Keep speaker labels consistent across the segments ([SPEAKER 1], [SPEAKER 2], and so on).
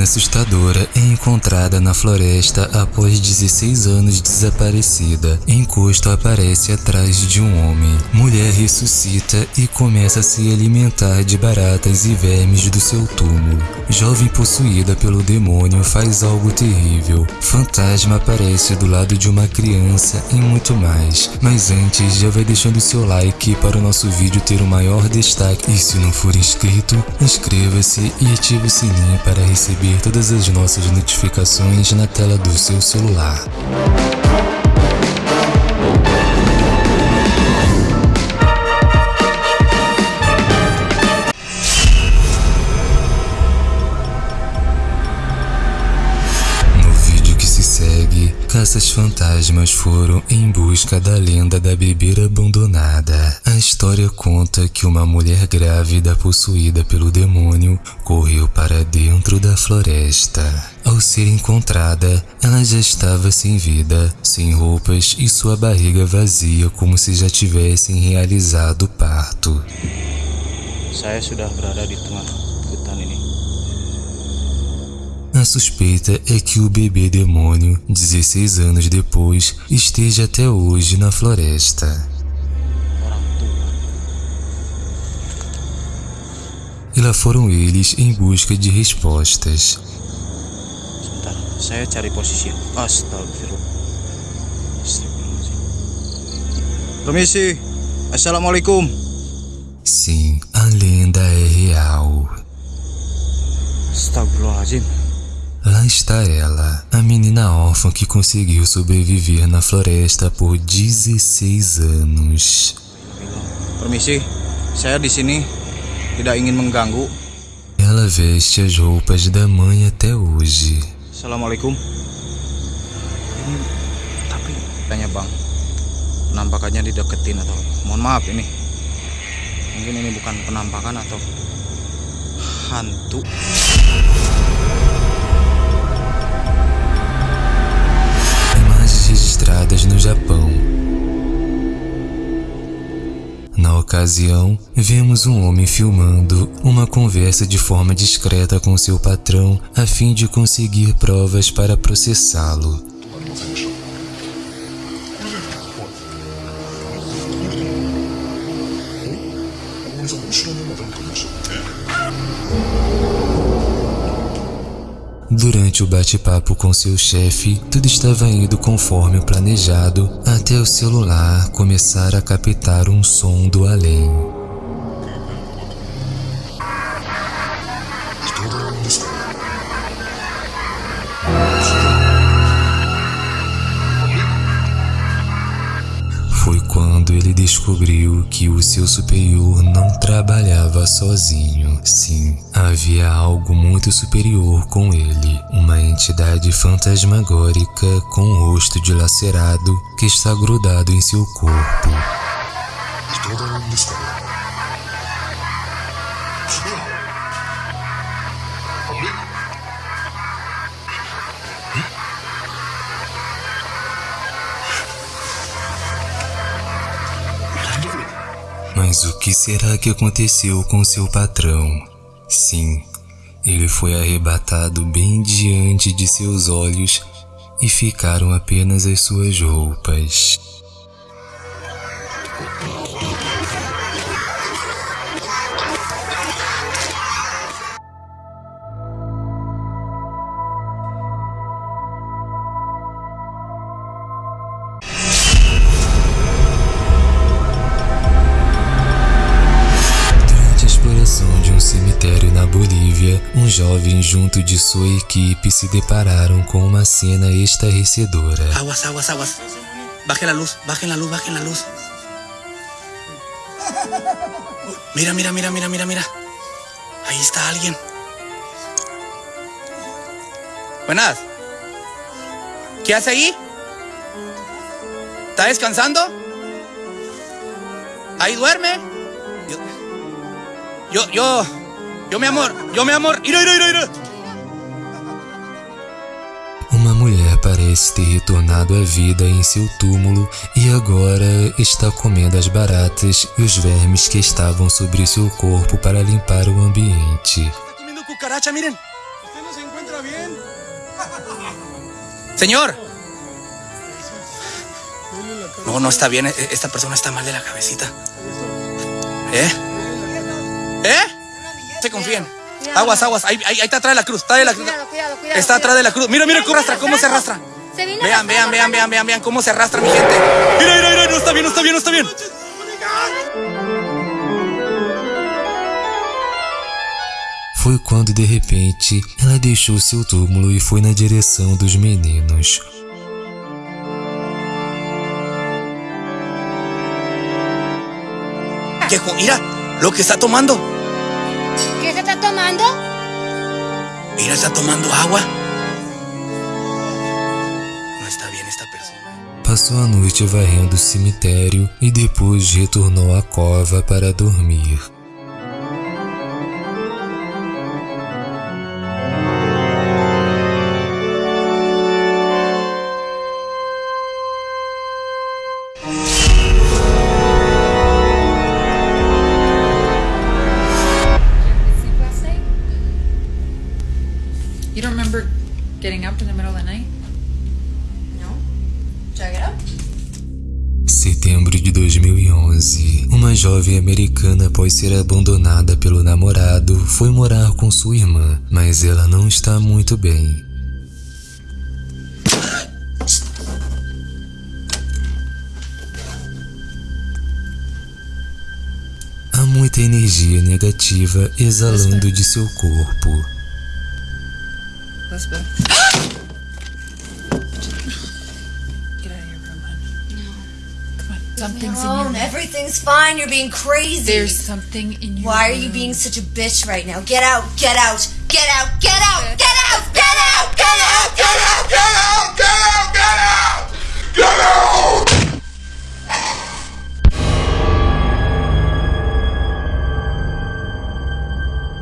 [SPEAKER 1] cena assustadora é encontrada na floresta após 16 anos desaparecida. Encosto aparece atrás de um homem. Mulher ressuscita e começa a se alimentar de baratas e vermes do seu túmulo. Jovem possuída pelo demônio faz algo terrível. Fantasma aparece do lado de uma criança e muito mais. Mas antes, já vai deixando seu like para o nosso vídeo ter o maior destaque. E se não for inscrito, inscreva-se e ative o sininho para receber todas as nossas notificações na tela do seu celular. Caças fantasmas foram em busca da lenda da bebeira abandonada. A história conta que uma mulher grávida possuída pelo demônio correu para dentro da floresta. Ao ser encontrada, ela já estava sem vida, sem roupas e sua barriga vazia como se já tivessem realizado o parto.
[SPEAKER 2] Saya sudah berada di tengah hutan ini.
[SPEAKER 1] A suspeita é que o bebê demônio, 16 anos depois, esteja até hoje na floresta. E lá foram eles em busca de respostas.
[SPEAKER 2] Saya cari posisi. Astagfirullah. Permisi. Assalamualaikum.
[SPEAKER 1] Sim, a lenda é real.
[SPEAKER 2] Astagfirullahaladzim.
[SPEAKER 1] Lá está ela, a menina órfã que conseguiu sobreviver na floresta por 16 anos.
[SPEAKER 2] Permisi, saya di sini tidak ingin mengganggu.
[SPEAKER 1] Ela veste as roupas da mãe até hoje.
[SPEAKER 2] Assalamualaikum. Ini tapi tanya bang, penampakannya dideketin atau mohon maaf ini. Mungkin ini bukan penampakan atau hantu.
[SPEAKER 1] No Japão. Na ocasião, vemos um homem filmando uma conversa de forma discreta com seu patrão a fim de conseguir provas para processá-lo. Durante o bate-papo com seu chefe, tudo estava indo conforme o planejado até o celular começar a captar um som do além. quando ele descobriu que o seu superior não trabalhava sozinho. Sim, havia algo muito superior com ele, uma entidade fantasmagórica com rosto dilacerado que está grudado em seu corpo. Mas o que será que aconteceu com seu patrão? Sim, ele foi arrebatado bem diante de seus olhos e ficaram apenas as suas roupas. Um jovem junto de sua equipe se depararam com uma cena estarrecedora.
[SPEAKER 2] Aguas, aguas, aguas. Bajen la luz, bajen la luz, bajen la luz. Mira, mira, mira, mira, mira, mira. Ahí está alguien. Buenas. ¿Qué hace ahí? ¿Está descansando? Ahí duerme. Yo, yo, yo Yo, meu amor, yo, meu amor, ira, ira, ira, ira.
[SPEAKER 1] Uma mulher parece ter retornado à vida em seu túmulo e agora está comendo as baratas e os vermes que estavam sobre seu corpo para limpar o ambiente.
[SPEAKER 2] Está comendo cucaracha, miren. se encuentra bien?
[SPEAKER 3] Señor. No, no está bien. Esta persona está mal de la cabecita. ¿Eh? Se confíen. Aguas, aguas. Ahí, ahí, ahí está atrás de la cruz. Está, de la,
[SPEAKER 4] Cuidado, cuidado, cuidado.
[SPEAKER 3] está atrás de la cruz. Mira, mira cómo arrastra, cómo se arrastra.
[SPEAKER 4] Se vino
[SPEAKER 3] Vean, vean, vean, vean, vean, vean cómo se arrastra mi gente. Mira, mira, mira, no está bien, no está bien, no está bien.
[SPEAKER 1] Foi quando de repente ela deixou seu túmulo e foi na direção dos meninos.
[SPEAKER 3] Mira lo que está tomando.
[SPEAKER 4] ¿Qué se está tomando?
[SPEAKER 3] Mira, está tomando agua. No está bien esta persona.
[SPEAKER 1] Passou a noite varrendo o cemitério e depois retornou à cova para dormir. Jovem americana, após ser abandonada pelo namorado, foi morar com sua irmã, mas ela não está muito bem. Há muita energia negativa exalando de seu corpo.
[SPEAKER 5] Elizabeth. Something's in your.
[SPEAKER 6] Everything's fine. You're being crazy.
[SPEAKER 5] There's something in your
[SPEAKER 6] Why are you
[SPEAKER 5] room.
[SPEAKER 6] being such a bitch right now? Get out. Get out. Get out. Get out. Get out. Get out. Get out. Get out. Get out. Get out. Get out. Get out.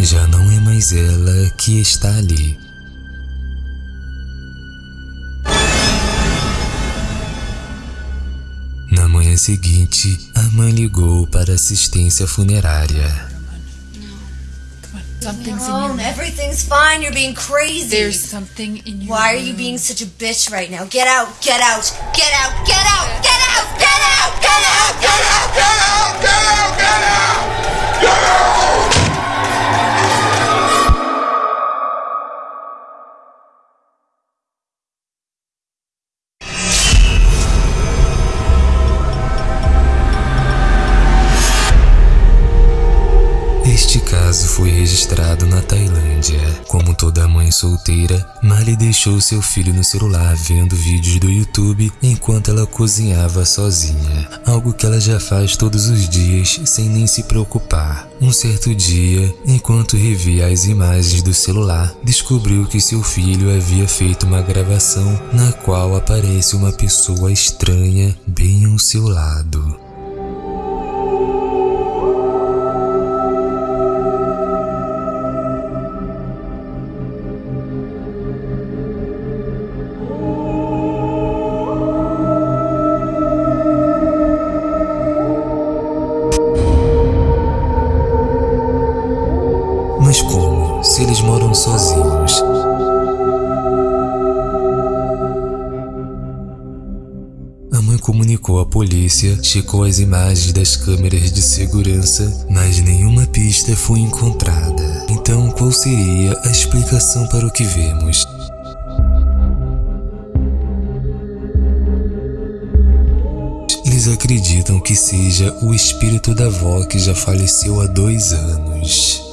[SPEAKER 1] Já não é mais ela que está ali. Manhã seguinte, a mãe ligou para assistência funerária.
[SPEAKER 5] Come on. Something's in your.
[SPEAKER 6] Everything's fine. You're being crazy.
[SPEAKER 5] There's something in your
[SPEAKER 6] Why are you being such a bitch right now? Get out. Get out. Get out. Get out. Get out. Get out. Get out. Get out. Get out. Get out. Get out.
[SPEAKER 1] Toda mãe solteira, Marley deixou seu filho no celular vendo vídeos do YouTube enquanto ela cozinhava sozinha, algo que ela já faz todos os dias sem nem se preocupar. Um certo dia, enquanto revia as imagens do celular, descobriu que seu filho havia feito uma gravação na qual aparece uma pessoa estranha bem ao seu lado. Sozinhos? A mãe comunicou à polícia, checou as imagens das câmeras de segurança, mas nenhuma pista foi encontrada. Então, qual seria a explicação para o que vemos? Eles acreditam que seja o espírito da avó que já faleceu há dois anos.